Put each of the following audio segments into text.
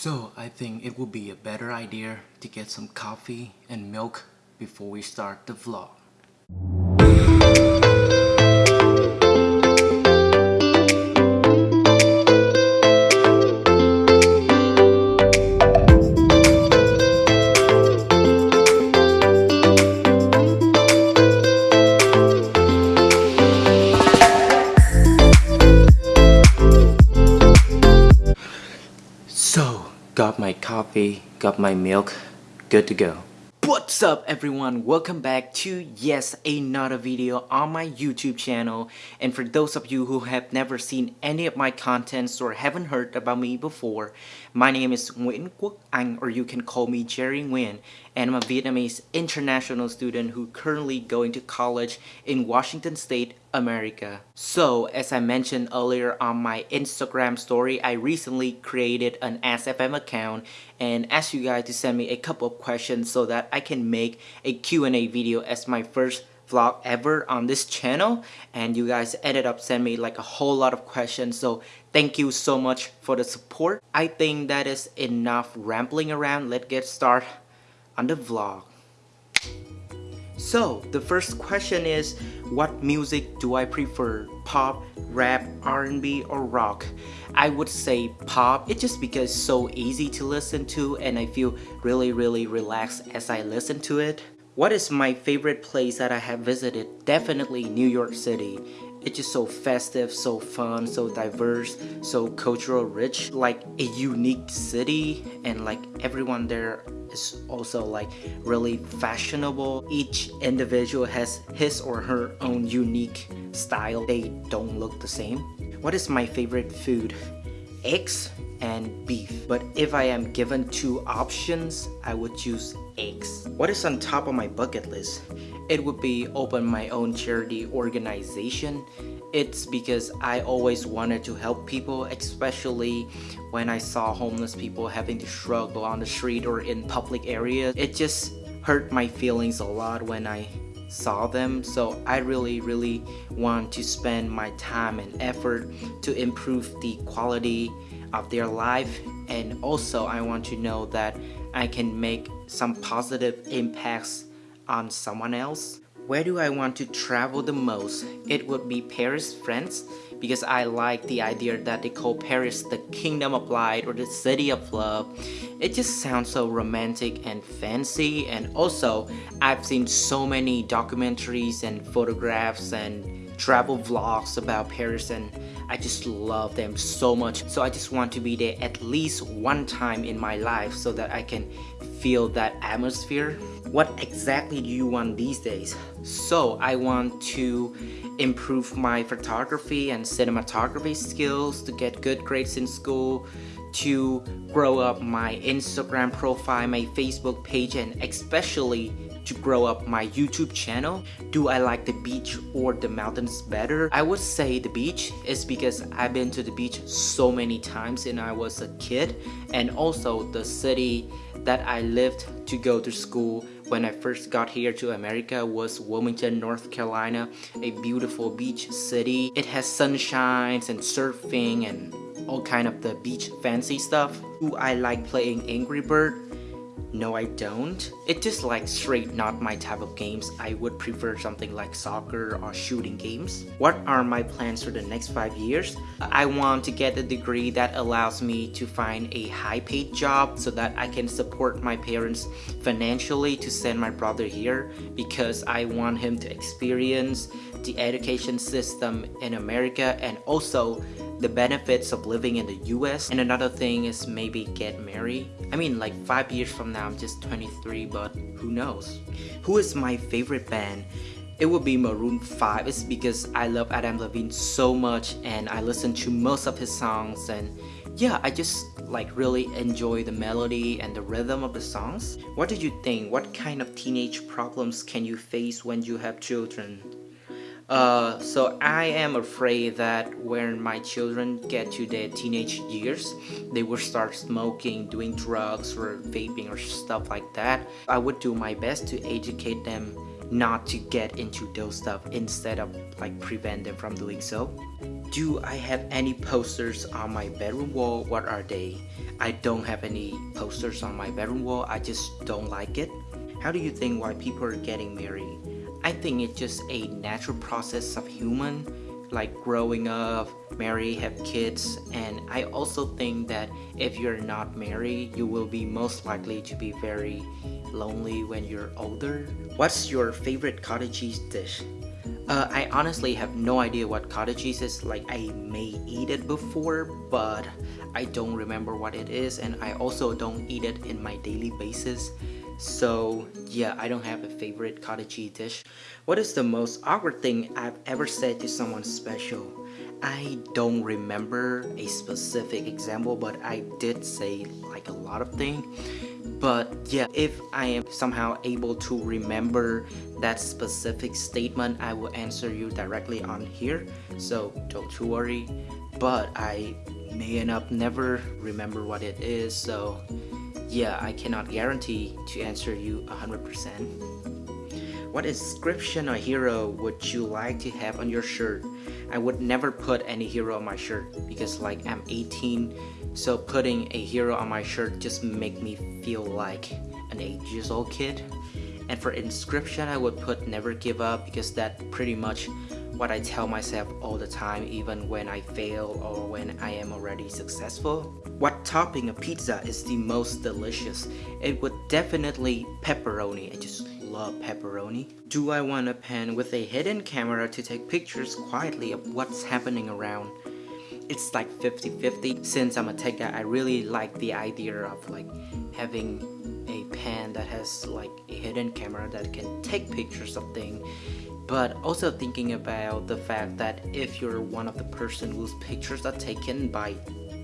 So I think it would be a better idea to get some coffee and milk before we start the vlog. Coffee, got my milk, good to go. What's up everyone? Welcome back to yes another video on my YouTube channel and for those of you who have never seen any of my contents or haven't heard about me before my name is Nguyễn Quốc Anh or you can call me Jerry Nguyen and I'm a Vietnamese international student who currently going to college in Washington State, America. So as I mentioned earlier on my Instagram story, I recently created an AskFM account and asked you guys to send me a couple of questions so that I can make a Q&A video as my first vlog ever on this channel. And you guys ended up sending me like a whole lot of questions. So thank you so much for the support. I think that is enough rambling around. Let's get started on the vlog so the first question is what music do I prefer pop rap R&B or rock I would say pop it's just because it's so easy to listen to and I feel really really relaxed as I listen to it what is my favorite place that I have visited? Definitely New York City. It's just so festive, so fun, so diverse, so cultural rich, like a unique city and like everyone there is also like really fashionable. Each individual has his or her own unique style. They don't look the same. What is my favorite food? Eggs and beef. But if I am given two options, I would choose eggs. What is on top of my bucket list? It would be open my own charity organization. It's because I always wanted to help people, especially when I saw homeless people having to struggle on the street or in public areas. It just hurt my feelings a lot when I saw them so I really really want to spend my time and effort to improve the quality of their life and also I want to know that I can make some positive impacts on someone else. Where do I want to travel the most? It would be Paris, France because I like the idea that they call Paris the kingdom of light or the city of love. It just sounds so romantic and fancy and also I've seen so many documentaries and photographs and travel vlogs about Paris and I just love them so much. So I just want to be there at least one time in my life so that I can feel that atmosphere. What exactly do you want these days? So I want to improve my photography and cinematography skills to get good grades in school to grow up my Instagram profile, my Facebook page, and especially to grow up my YouTube channel. Do I like the beach or the mountains better? I would say the beach is because I've been to the beach so many times when I was a kid and also the city that I lived to go to school when I first got here to America was Wilmington, North Carolina, a beautiful beach city. It has sunshines and surfing and all kind of the beach fancy stuff. Do I like playing Angry Bird? No, I don't. It's just like straight not my type of games. I would prefer something like soccer or shooting games. What are my plans for the next 5 years? I want to get a degree that allows me to find a high paid job so that I can support my parents financially to send my brother here because I want him to experience the education system in America and also the benefits of living in the US and another thing is maybe get married. I mean like 5 years from now I'm just 23 but who knows? Who is my favorite band? It would be Maroon 5 it's because I love Adam Levine so much and I listen to most of his songs and yeah I just like really enjoy the melody and the rhythm of the songs. What did you think? What kind of teenage problems can you face when you have children uh, so I am afraid that when my children get to their teenage years, they will start smoking, doing drugs or vaping or stuff like that. I would do my best to educate them not to get into those stuff instead of like prevent them from doing so. Do I have any posters on my bedroom wall? What are they? I don't have any posters on my bedroom wall. I just don't like it. How do you think why people are getting married? I think it's just a natural process of human like growing up, marry, have kids, and I also think that if you're not married, you will be most likely to be very lonely when you're older. What's your favorite cottage cheese dish? Uh, I honestly have no idea what cottage cheese is, like I may eat it before, but I don't remember what it is and I also don't eat it in my daily basis. So yeah, I don't have a favorite cottage cheese dish. What is the most awkward thing I've ever said to someone special? I don't remember a specific example, but I did say like a lot of things. But yeah, if I am somehow able to remember that specific statement, I will answer you directly on here. So don't you worry. But I may end up never remember what it is. So yeah, I cannot guarantee to answer you 100%. What inscription or hero would you like to have on your shirt? I would never put any hero on my shirt because like I'm 18 so putting a hero on my shirt just make me feel like an 8 years old kid. And for inscription I would put never give up because that pretty much what I tell myself all the time even when I fail or when I am already successful. What topping a pizza is the most delicious? It would definitely pepperoni. I just love pepperoni. Do I want a pen with a hidden camera to take pictures quietly of what's happening around? It's like 50-50. Since I'm a tech guy, I really like the idea of like having a pen that has like a hidden camera that can take pictures of things but also thinking about the fact that if you're one of the person whose pictures are taken by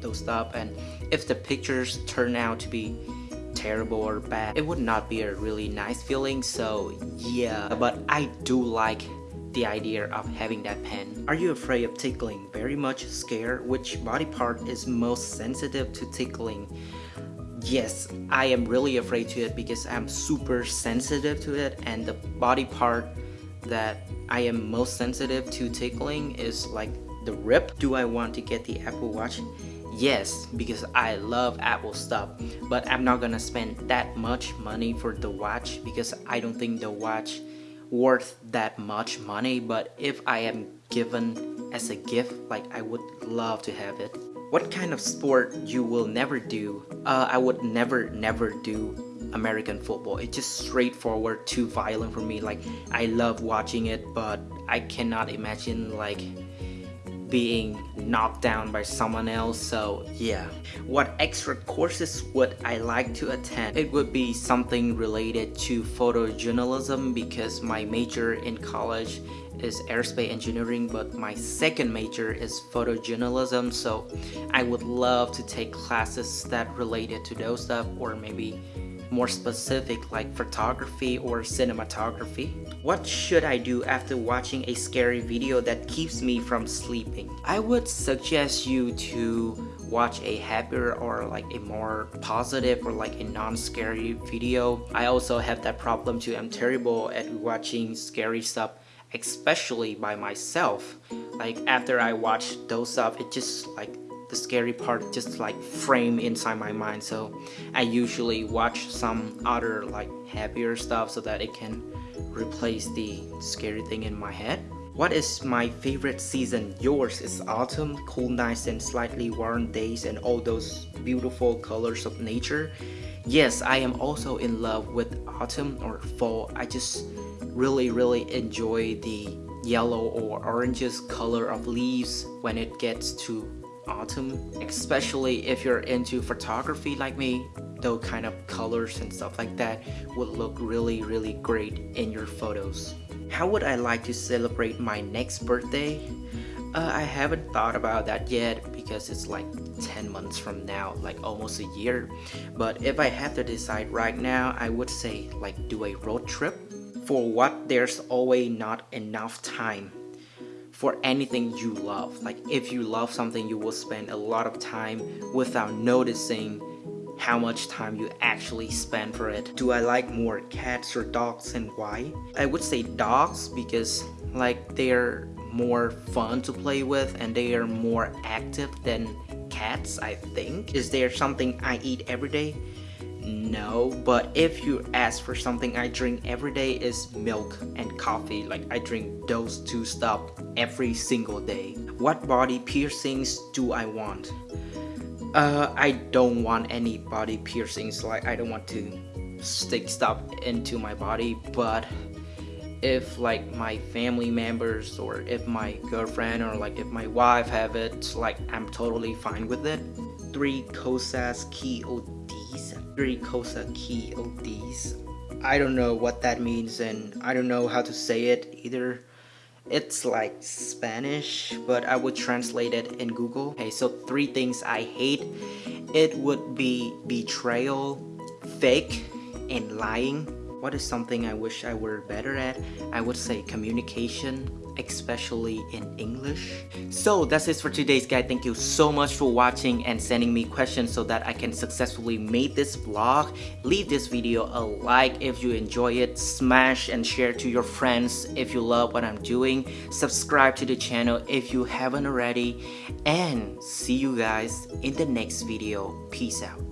those stuff and if the pictures turn out to be terrible or bad it would not be a really nice feeling so yeah but I do like the idea of having that pen. Are you afraid of tickling? Very much scared? Which body part is most sensitive to tickling? Yes, I am really afraid to it because I'm super sensitive to it and the body part that I am most sensitive to tickling is like the rip. Do I want to get the Apple Watch? Yes, because I love Apple stuff, but I'm not gonna spend that much money for the watch because I don't think the watch worth that much money but if I am given as a gift like I would love to have it what kind of sport you will never do uh, I would never never do American football. It's just straightforward, too violent for me. Like, I love watching it, but I cannot imagine like being knocked down by someone else so yeah what extra courses would I like to attend it would be something related to photojournalism because my major in college is aerospace engineering but my second major is photojournalism so I would love to take classes that related to those stuff or maybe more specific like photography or cinematography. What should I do after watching a scary video that keeps me from sleeping? I would suggest you to watch a happier or like a more positive or like a non-scary video. I also have that problem too. I'm terrible at watching scary stuff especially by myself. Like after I watch those stuff, it just like the scary part just like frame inside my mind so I usually watch some other like happier stuff so that it can replace the scary thing in my head. What is my favorite season? Yours is autumn, cool nights and slightly warm days and all those beautiful colors of nature. Yes, I am also in love with autumn or fall. I just really really enjoy the yellow or oranges color of leaves when it gets to autumn especially if you're into photography like me those kind of colors and stuff like that would look really really great in your photos. How would I like to celebrate my next birthday? Uh, I haven't thought about that yet because it's like 10 months from now like almost a year. But if I have to decide right now I would say like do a road trip. For what there's always not enough time for anything you love. Like if you love something, you will spend a lot of time without noticing how much time you actually spend for it. Do I like more cats or dogs and why? I would say dogs because like they're more fun to play with and they are more active than cats I think. Is there something I eat every day? No, but if you ask for something I drink every day is milk and coffee. Like I drink those two stuff every single day. What body piercings do I want? Uh, I don't want any body piercings. Like I don't want to stick stuff into my body, but if like my family members or if my girlfriend or like if my wife have it like i'm totally fine with it three cosas key three cosa key ods i don't know what that means and i don't know how to say it either. It's like spanish but i would translate it in google. Okay so three things i hate. It would be betrayal fake and lying. What is something I wish I were better at? I would say communication, especially in English. So that's it for today's guide. Thank you so much for watching and sending me questions so that I can successfully make this vlog. Leave this video a like if you enjoy it. Smash and share to your friends if you love what I'm doing. Subscribe to the channel if you haven't already. And see you guys in the next video. Peace out.